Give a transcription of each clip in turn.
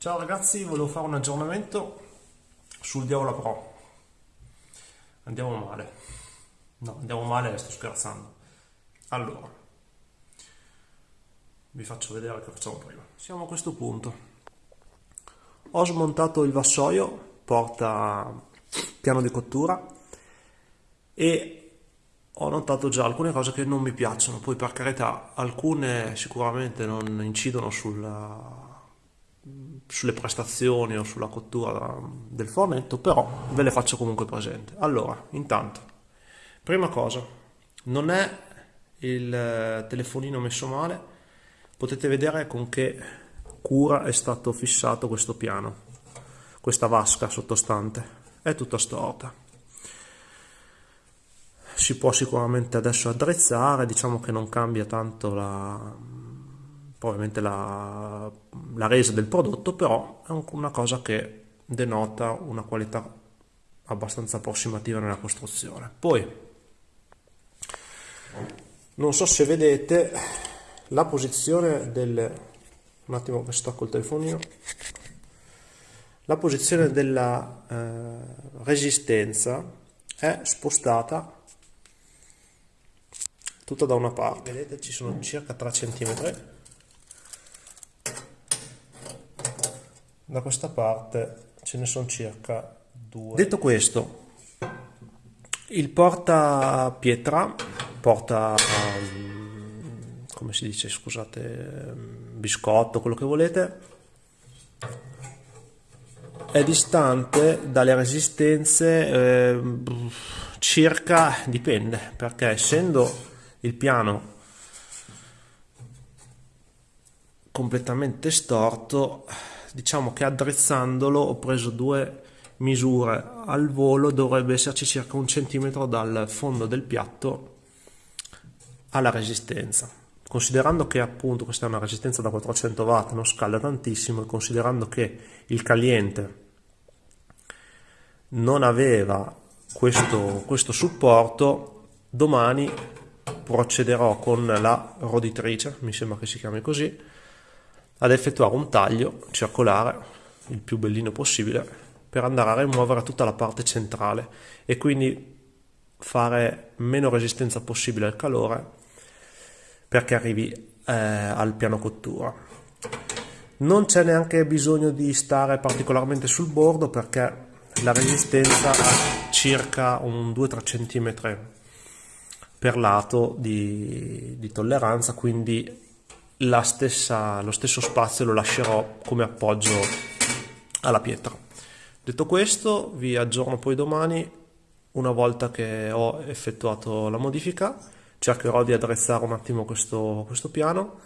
Ciao ragazzi, volevo fare un aggiornamento sul Diavola Pro. Andiamo male. No, andiamo male, sto scherzando. Allora, vi faccio vedere che facciamo prima. Siamo a questo punto. Ho smontato il vassoio, porta piano di cottura e ho notato già alcune cose che non mi piacciono. Poi per carità, alcune sicuramente non incidono sulla sulle prestazioni o sulla cottura del fornetto, però ve le faccio comunque presente. Allora, intanto, prima cosa, non è il eh, telefonino messo male, potete vedere con che cura è stato fissato questo piano, questa vasca sottostante, è tutta storta. Si può sicuramente adesso attrezzare, diciamo che non cambia tanto la, ovviamente la, la resa del prodotto, però è una cosa che denota una qualità abbastanza approssimativa nella costruzione. Poi, non so se vedete la posizione del... un attimo che stacco il telefonino la posizione della eh, resistenza è spostata tutta da una parte vedete ci sono circa 3 cm da questa parte ce ne sono circa due. Detto questo, il porta pietra, porta, um, come si dice, scusate, biscotto, quello che volete, è distante dalle resistenze eh, circa, dipende, perché essendo il piano completamente storto diciamo che addrezzandolo ho preso due misure. Al volo dovrebbe esserci circa un centimetro dal fondo del piatto alla resistenza. Considerando che appunto questa è una resistenza da 400 watt non scalda tantissimo e considerando che il caliente non aveva questo, questo supporto domani procederò con la roditrice mi sembra che si chiami così ad effettuare un taglio circolare il più bellino possibile per andare a rimuovere tutta la parte centrale e quindi fare meno resistenza possibile al calore perché arrivi eh, al piano cottura. Non c'è neanche bisogno di stare particolarmente sul bordo perché la resistenza ha circa un 2-3 cm per lato di, di tolleranza quindi stessa, lo stesso spazio lo lascerò come appoggio alla pietra. Detto questo vi aggiorno poi domani una volta che ho effettuato la modifica cercherò di attrezzare un attimo questo, questo piano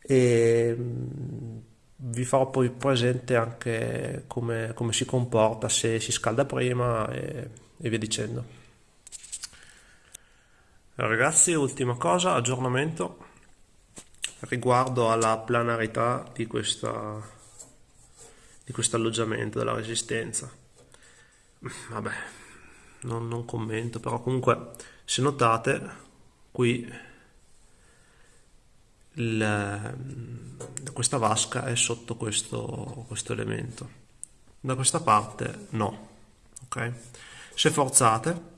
e mm, vi farò poi presente anche come, come si comporta se si scalda prima e, e via dicendo ragazzi ultima cosa aggiornamento riguardo alla planarità di, questa, di questo alloggiamento, della resistenza. Vabbè, non, non commento, però comunque se notate qui il, questa vasca è sotto questo, questo elemento, da questa parte no, ok? Se forzate,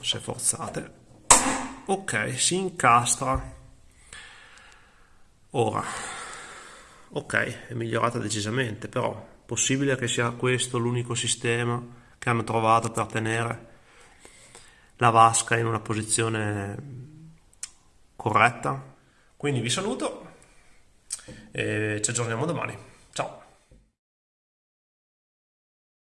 se forzate ok si incastra. Ora ok è migliorata decisamente però possibile che sia questo l'unico sistema che hanno trovato per tenere la vasca in una posizione corretta? Quindi vi saluto e ci aggiorniamo domani. Ciao